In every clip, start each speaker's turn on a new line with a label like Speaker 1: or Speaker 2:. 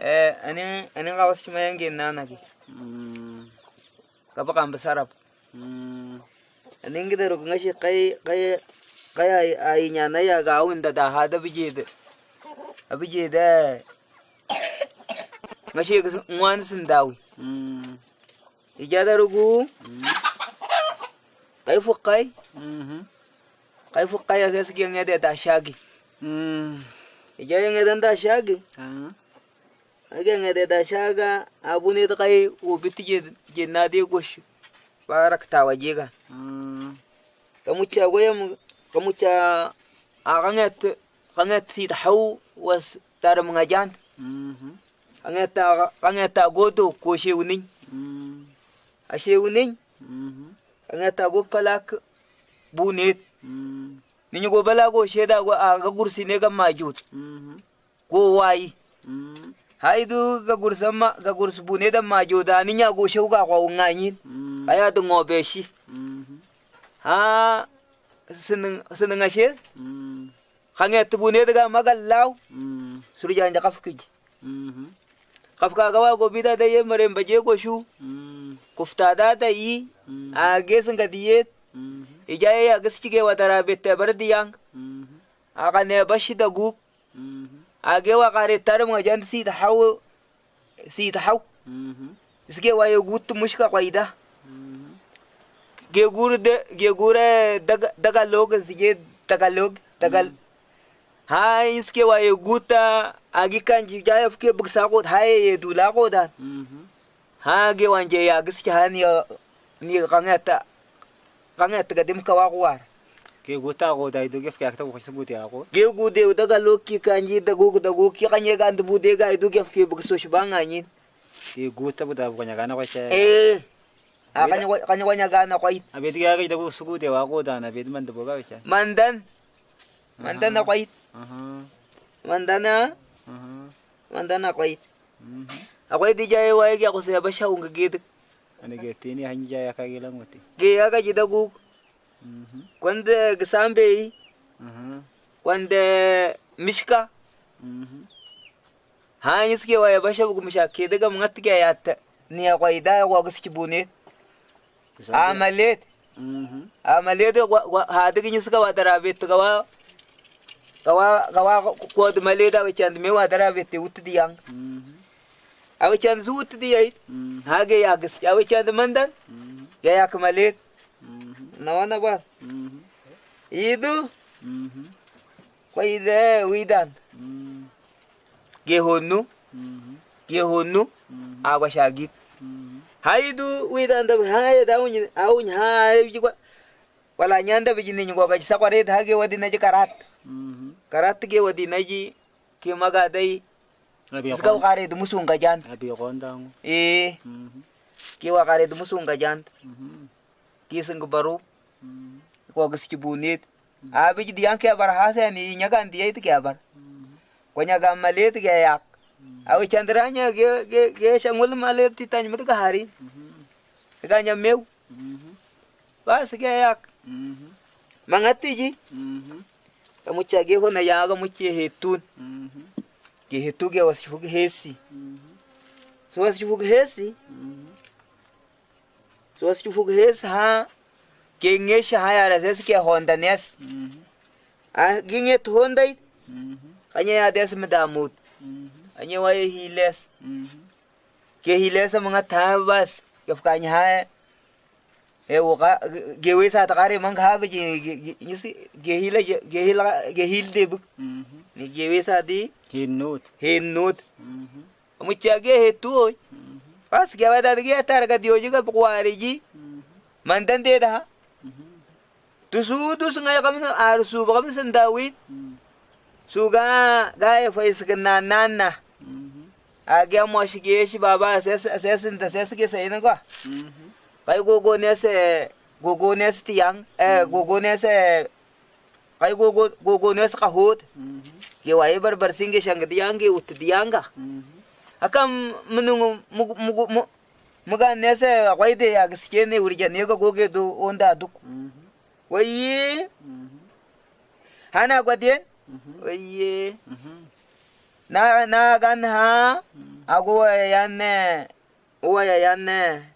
Speaker 1: Eh, ani ani ngawas cuma yang gena nagi.
Speaker 2: Mm.
Speaker 1: Kapa kan besarap.
Speaker 2: Mm.
Speaker 1: Ani kita ngashi kai kai kai ai ai nyana ya gawun da da hada bijede. Abijede. Ngashi ga ngwan sun dawi.
Speaker 2: Mm.
Speaker 1: Ijada rugu
Speaker 2: Mm.
Speaker 1: kai fukai
Speaker 2: Mhm.
Speaker 1: kai fukai ya sai suke ngade da shagi.
Speaker 2: Mm.
Speaker 1: Ijaya ngade da shagi.
Speaker 2: Ah.
Speaker 1: Age ngade da shaga abu ne da kai ubiti je je na de gosh. Barak ta waje ga.
Speaker 2: Mm.
Speaker 1: kamucha goyam kamucha aganget kanget si tahu was tar mga jan
Speaker 2: Mhm.
Speaker 1: kanget kanget godo ko shewnin
Speaker 2: Mm.
Speaker 1: a shewnin
Speaker 2: Mhm.
Speaker 1: kanget go palak bunet
Speaker 2: Mm.
Speaker 1: ninyo go bala go sheda go aga gursi ne ga majut
Speaker 2: Mhm.
Speaker 1: go wayi
Speaker 2: Mm.
Speaker 1: Haidu ga gursama ga gurs bunet da majoda ninya go shew ga ko nganyin
Speaker 2: Mm.
Speaker 1: aya du ngobeshi.
Speaker 2: Mhm.
Speaker 1: ha sinin sinin ashe
Speaker 2: Mm.
Speaker 1: kanget bunet ga magallaw surja nda kafkiji kafka gawa go bida da yemare baje go shu.
Speaker 2: Mm.
Speaker 1: kufta da yi a gesin ga diye ijaye ya gaskige wa tara bette bar diyang
Speaker 2: Mhm.
Speaker 1: a ka ne bashi da gu age wa qare waqare tarmo jan si ta haw si ta haw
Speaker 2: tahaw
Speaker 1: mm-hmm. isge waye gut mushka qaida
Speaker 2: mm-hmm.
Speaker 1: ge gur de ge gure daga daga log sige daga log daga mm-hmm. ha iske wa waye guta agi kan ji jaya fuke buksa ko ha ye du la qoda
Speaker 2: mhm
Speaker 1: ha ge wan je ya giske hani ni qangata qangata ga dim kawa ko war
Speaker 2: ke gota ko dai do gef ka ta ko sabuti ako
Speaker 1: ge gu de daga loki kanji da gu da gu ki kanye ga ndu bude ga idu gef ke buk so shi banga yin
Speaker 2: ke gota bu da ko nya gana ko che
Speaker 1: eh a ko kanye ko nya ga na kwai
Speaker 2: abet ga ga da ko subuti wa ko da na bet man da boga che
Speaker 1: mandan mandan na kwai
Speaker 2: aha
Speaker 1: mandana
Speaker 2: aha
Speaker 1: mandana kwai
Speaker 2: Mhm.
Speaker 1: akwai di jaye wa ge ko sai ba sha unga ge
Speaker 2: ana ge tini hanja ya ka gilan wote
Speaker 1: ge ya ga ji da gu
Speaker 2: Mhm.
Speaker 1: kwanda
Speaker 2: gisambei
Speaker 1: kwanda mishka. Hanyi suke waya basha bugu misha ke daga mun hatta ya yatta ni kwa gaski bune. Amalet amalet ha daga ni suka wata rabe to gawa gawa gawa me wata rabe te wutu diyan zu wutu diyai hage ya gaski awace and mandan.
Speaker 2: Mm-hmm.
Speaker 1: Ya ya kamalet mm-hmm.
Speaker 2: Mhm.
Speaker 1: na wana ba
Speaker 2: Mhm.
Speaker 1: idu
Speaker 2: Mhm.
Speaker 1: ko ide widan
Speaker 2: Mhm.
Speaker 1: ge honnu
Speaker 2: Mhm.
Speaker 1: ge honnu
Speaker 2: Mhm.
Speaker 1: a wa shagit
Speaker 2: Mhm.
Speaker 1: haidu widan da ha ya da wuni a wuni ha ya ji kwa wala nyanda bi jinin go ga sakware da hage wadi na ji karat karat ge wadi na ji ke maga dai suka
Speaker 2: ko
Speaker 1: kare da musun ga jan
Speaker 2: abi ko ndang
Speaker 1: eh
Speaker 2: Mhm.
Speaker 1: ke wa kare da musun ga jan
Speaker 2: Mhm.
Speaker 1: Ke sun ga baro
Speaker 2: Mhm.
Speaker 1: ko ga ski bunit a bi di yanke bar hasa ni nyaga ndi yait ke bar
Speaker 2: Mhm.
Speaker 1: ko nyaga malet ke yak a wi chandranya ge ge ge shangul malet ti tan mut ga hari
Speaker 2: Mhm.
Speaker 1: ga nya meu
Speaker 2: Mhm.
Speaker 1: bas ge yak
Speaker 2: Mhm.
Speaker 1: mangati ji
Speaker 2: Mhm.
Speaker 1: ka mucha ge ho na ya ga muche hetun
Speaker 2: Mhm.
Speaker 1: ge hetu ge was fug hesi
Speaker 2: Mhm.
Speaker 1: so was fug hesi
Speaker 2: Mhm.
Speaker 1: so was fug hes ha ge ngesha ha ya ras ke honda nes
Speaker 2: Mhm.
Speaker 1: a ge nget hondai
Speaker 2: Mhm.
Speaker 1: anya ya des medamut
Speaker 2: Mhm.
Speaker 1: anya wa hiles ke hilesa mga tabas ke fukanya ha e woka ge wesa ta kare man ha be ge nisi ge hila ge hila ge hil de bu
Speaker 2: Mhm.
Speaker 1: ni ge wesa di
Speaker 2: Hinut.
Speaker 1: henut
Speaker 2: Mhm.
Speaker 1: mu cha ge he tu oi
Speaker 2: Mhm.
Speaker 1: pas ge wada ge tar ga dio jiga bukwari ji mandan de da
Speaker 2: Mhm.
Speaker 1: tu su tu su ngai kam ar su ba kam san dawi
Speaker 2: Mhm.
Speaker 1: su ga ga ya fa is na nanna
Speaker 2: Mhm.
Speaker 1: a ge mo shi ge shi baba sai sun da sai na
Speaker 2: Mhm.
Speaker 1: kai gogo ne se gogo se tiang eh gogo ne se kai gogo gogo kahut ge wai bar bar singe shang diang ge ut dianga akam munung mugu mugu muga ne se kai de ya gaske ne wurje ne ga goge do onda duk
Speaker 2: Mhm.
Speaker 1: waye
Speaker 2: Mhm.
Speaker 1: hana gwadien
Speaker 2: Mhm.
Speaker 1: waye
Speaker 2: Mhm.
Speaker 1: na na gan ha? Agu yanne uwa ya yanne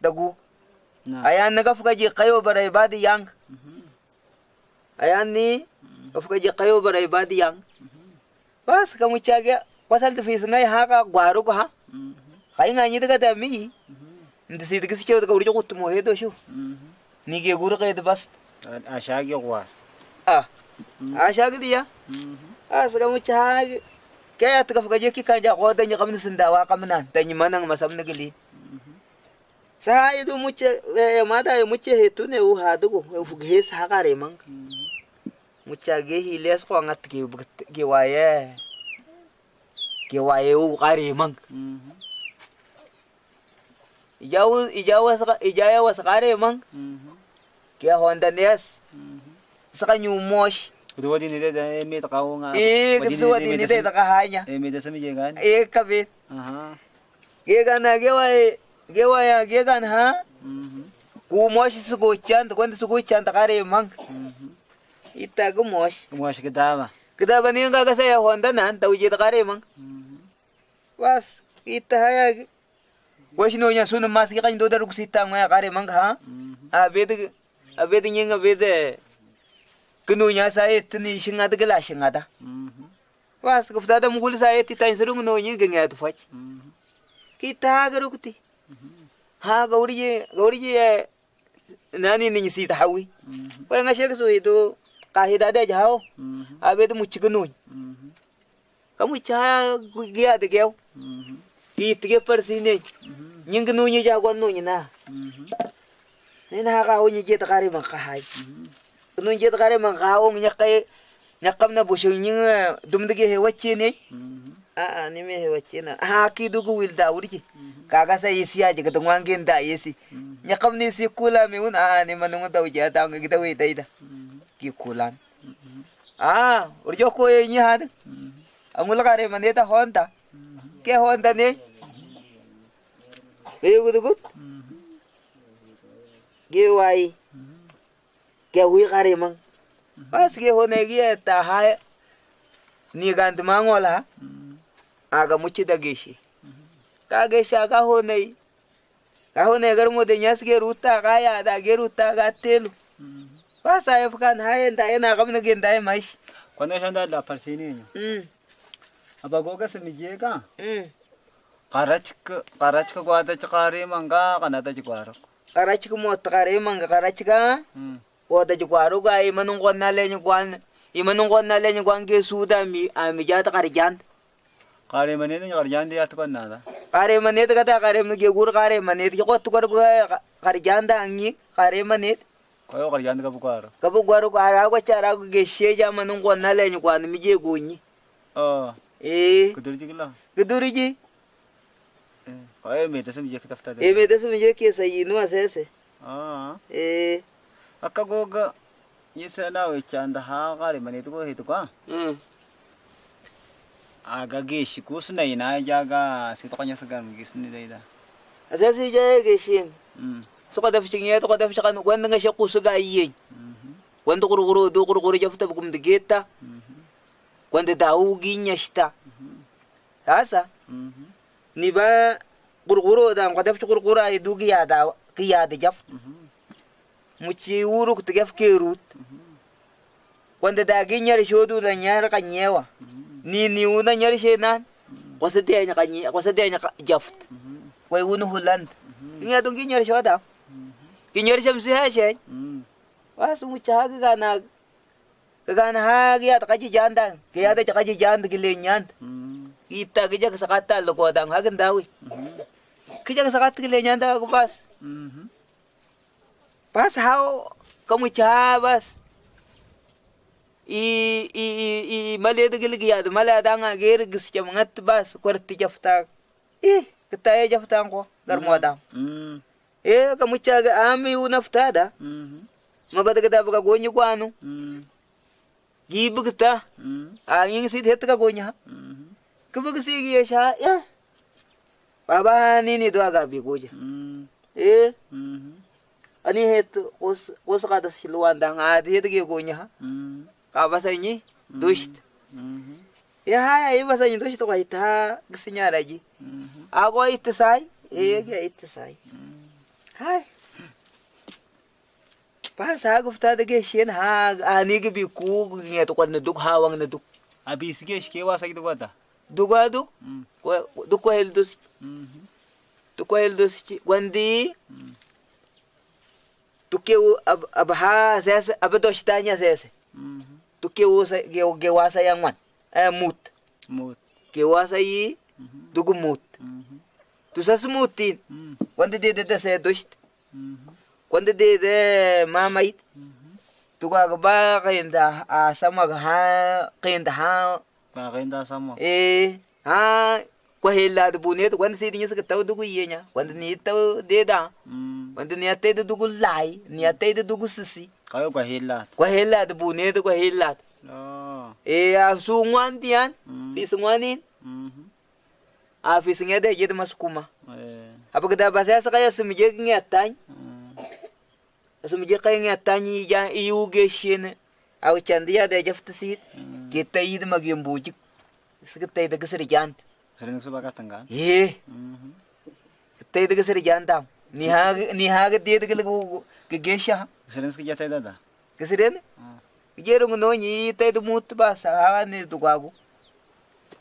Speaker 1: dagu.
Speaker 2: Na.
Speaker 1: ayan naga fuka ji kayo bara ibadi yang.
Speaker 2: Mhm.
Speaker 1: ayan ni fuka ji kayo bara ibadi yang. Bas kamu caga pasal tu fis ngai ha ka gwaru ko ha
Speaker 2: Mhm.
Speaker 1: kai ngai ni daga da mi
Speaker 2: Mhm.
Speaker 1: inda si daga si cewa daga wuri ko tumo he do shu
Speaker 2: Mhm.
Speaker 1: ni ge guru kai da bas
Speaker 2: A shage kwa.
Speaker 1: ah
Speaker 2: Mhm.
Speaker 1: a shagdi ya
Speaker 2: Mhm.
Speaker 1: a suka mu caga kaya ta fuka je ki kan ja ko da ni kamni sindawa kamnan da ni manang masam na gili sa idu muce mada ya muce he tune u ha dugo fuga he sa kare man
Speaker 2: Mhm.
Speaker 1: mucha ge hi les ko ngat bugt- ge waye ge waye u kare man
Speaker 2: Mhm.
Speaker 1: ijawu ijawu sa ijaya was kare man
Speaker 2: Mhm.
Speaker 1: ge honda nes
Speaker 2: Mhm.
Speaker 1: saka nyu mosh
Speaker 2: Kudu wadi ni da emi ta kawo nga.
Speaker 1: e ge suwa di ni dai daga hanya
Speaker 2: Emi da sami je gan.
Speaker 1: e kabe
Speaker 2: Aha.
Speaker 1: ge gana ge waye ge waya ge gan ha
Speaker 2: Mhm.
Speaker 1: ku mosh su go chan da kwanda su go chan da kare man
Speaker 2: Mhm.
Speaker 1: ita ga mosh
Speaker 2: Kuma shi dama.
Speaker 1: kita bani ga ga sai honda nan da uje da kare man
Speaker 2: Mhm.
Speaker 1: bas ita haya goshi no nya sunan masu kan do da rukusita ma ya kare man ha
Speaker 2: Mhm.
Speaker 1: abed abed kunu nya sai tini shinga da gala shinga da
Speaker 2: Mhm.
Speaker 1: was ko ftada mugul sai ti tan surung no nyi ganga tu fach
Speaker 2: Mhm.
Speaker 1: kita ga rukuti ha gauri je gauri je nani ni si ta hawi
Speaker 2: Mhm.
Speaker 1: ko nga shek so itu kahida da
Speaker 2: Mhm.
Speaker 1: abed mu chignu
Speaker 2: Mhm.
Speaker 1: kamu cha giya da geu
Speaker 2: Mhm.
Speaker 1: ki tige persine
Speaker 2: Mhm.
Speaker 1: Nying nu nyi jagon nu nyi na.
Speaker 2: Mhm.
Speaker 1: ni na ka ho nyi je ta kare man ka hai
Speaker 2: Mhm.
Speaker 1: nu je ta kare man ka ho nya kai nya kam na bushu nyi dum dige he wacce ne
Speaker 2: Mhm.
Speaker 1: a a ni me he wacce na. Ha ki dugu wil da wurki kaga sai yisi ya jiga dun wangen da yisi
Speaker 2: Mhm.
Speaker 1: nya kam ni si kula me un a ni manu da wuja da ngi da we dai da
Speaker 2: Mhm.
Speaker 1: ki kulan a urjo ko ye nyi had
Speaker 2: Mhm.
Speaker 1: amul kare man ta honda. Ke honda ne be gudu gud
Speaker 2: Mhm.
Speaker 1: ge wai ge wi kare man bas ge hone ge ta ha ni gand mangola
Speaker 2: Mhm.
Speaker 1: aga muci da geshi ka geshi aga hone ka hone gar mo de nyas ge ruta ga ya da ge ruta ga telu
Speaker 2: Mhm.
Speaker 1: bas ay fukan ha enda ena gamna ge ndai mai
Speaker 2: Kwanda shanda la parsini nyo.
Speaker 1: mm
Speaker 2: Abagoga sa mijye ka.
Speaker 1: mm
Speaker 2: Karachk karachk gwada chakari manga kanata chikwaro.
Speaker 1: karachi ko mo takare man ga karachi ga
Speaker 2: Mhm.
Speaker 1: o da ji gwaro ga i manun gon na le ni gwan i manun gon na le ni gwan ge su da mi a mi ja ta kar jan
Speaker 2: Kare mane ni kar jandi at kon nada.
Speaker 1: kare mane ta ta kare mi ge gur kare mane ti ko tu kar kar jan da angi kare mane
Speaker 2: Koyo kar jandi ka bukwaro.
Speaker 1: ka bu gwaro ko ara ko chara ko ge she ja manun gon na le ni gwan mi je gonyi
Speaker 2: Oh,
Speaker 1: e
Speaker 2: kudur jigla.
Speaker 1: guduri ji
Speaker 2: Koyo me tasam je kitafta
Speaker 1: e me da su mi je ke sayi no asese
Speaker 2: Ah.
Speaker 1: e
Speaker 2: Akka goga yisa na we chanda ha kare mane to ko hitu ka.
Speaker 1: mm
Speaker 2: Aga geshi kusna ina jaga sito kanya sagan gisni daida.
Speaker 1: asese je ge shin
Speaker 2: Mhm.
Speaker 1: so ko da fishin ye to ko da fishin kan gwan nga she ku su ga yi
Speaker 2: Mhm.
Speaker 1: wanda gurguru do gurguru ja futa bugum de geta
Speaker 2: Mhm.
Speaker 1: wanda dawu ginya shita sasa
Speaker 2: Mhm.
Speaker 1: Ni ba gurguru da ko daf gurguru ay du gi yada gi yada jaf
Speaker 2: Mhm.
Speaker 1: mu ci wuru ku tgaf ke rut wanda da shodu da nyar kanyewa ni ni una nyar shenan ko se de nya kanyi ko se de nya jaft
Speaker 2: Mhm.
Speaker 1: wai wunu huland nya dun ginyar shoda ginyar shamsi ha she
Speaker 2: Mhm.
Speaker 1: wasu mu ci haga gana gana ha gi yada kaji janda gi yada kaji janda gi lenyan
Speaker 2: Mhm.
Speaker 1: Ita gi jak sakata lo ko dang hagan dawi
Speaker 2: Mhm.
Speaker 1: kijang sakat gi lenyan da ko bas
Speaker 2: Mhm.
Speaker 1: bas how kamu cha bas i i i i da gilgi ya da mala da nga ger gis ke mangat bas kwarti jafta eh kita ya jafta ko gar mo da
Speaker 2: Mhm.
Speaker 1: eh kamu cha ga ami u nafta da
Speaker 2: Mhm.
Speaker 1: mabada ga da buga gonyi kwanu
Speaker 2: Mhm.
Speaker 1: gi bugta
Speaker 2: Mhm.
Speaker 1: a yin sit het ga gonya
Speaker 2: Mhm.
Speaker 1: Gi sha ya baba ni ni do ga bi goja
Speaker 2: Mhm.
Speaker 1: eh
Speaker 2: Mhm.
Speaker 1: ani het os os ka da silwan da nga di het ge gonya
Speaker 2: Mhm.
Speaker 1: ka basai ni dusht
Speaker 2: Mhm.
Speaker 1: ya haya ibasa nyindo shito kaita gisinyaraji
Speaker 2: Mhm.
Speaker 1: ago ite sai e ya ite sai
Speaker 2: Mm.
Speaker 1: hai basa hagu fita da geshen ha ani gibi ku to kwanne duk hawang na duk
Speaker 2: Abi sige shike wasa gitu gota.
Speaker 1: Duga duk
Speaker 2: Mm.
Speaker 1: ko duk ko hel dos
Speaker 2: Mhm.
Speaker 1: duk ko hel dos ci wandi
Speaker 2: Mm.
Speaker 1: tuke ab ab ha sese ab dos tanya sese
Speaker 2: Mhm.
Speaker 1: tuke wo sa ge ge wasa yang man eh mut
Speaker 2: Mut.
Speaker 1: ge wasa yi
Speaker 2: Mhm.
Speaker 1: dugu mut
Speaker 2: Mhm.
Speaker 1: tu sas mutin
Speaker 2: Mm.
Speaker 1: wandi de de de se dos
Speaker 2: Mhm.
Speaker 1: wandi de de mamait
Speaker 2: Mhm.
Speaker 1: tuga ga ba kayanda a sama ga ha kayanda ha
Speaker 2: Kakainda sama.
Speaker 1: eh ha ko hela de bunet wandi se dinya sa taw dugu yenya wandi ni taw de da
Speaker 2: Mm.
Speaker 1: wandi ni atay de dugu lai ni atay de dugu sisi
Speaker 2: Kayo kwa hilat.
Speaker 1: ko hela de bunet ko hela
Speaker 2: Oh.
Speaker 1: eh a sungwan tiyan
Speaker 2: Mm.
Speaker 1: fi sungwanin
Speaker 2: Mhm.
Speaker 1: a fi singa de jed maskuma
Speaker 2: Eh.
Speaker 1: apagda basa sa kaya sumije ngatan
Speaker 2: Mm.
Speaker 1: sumije kaya ngatan ya iu geshin aw chandiya de jaftasit
Speaker 2: Mm.
Speaker 1: Kita yi da magyan buji suka tai daga sirjan
Speaker 2: Sering suba katangan.
Speaker 1: ye
Speaker 2: Mhm.
Speaker 1: tai daga sirjan tam ni ha ni ha ga de daga lagu ga gesha
Speaker 2: Sering sekejap tadi dah.
Speaker 1: ga siren
Speaker 2: Ah.
Speaker 1: jero no ni tai da mut ba sa ha ne du gagu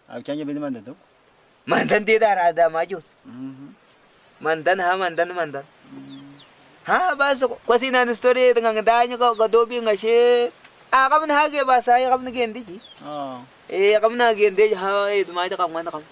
Speaker 2: Aku canja mana tu?
Speaker 1: mandan de da rada ma jo
Speaker 2: Mhm.
Speaker 1: mandan ha mandan mandan
Speaker 2: Mm.
Speaker 1: ha ba sa kwasi na ni story da nganga da nya ga ga dobi nga she a kam na ha ge ba sa ya kam na gendi ji.
Speaker 2: Oh.
Speaker 1: eh kam na gendi ha. Eh. Ma ta kam na kam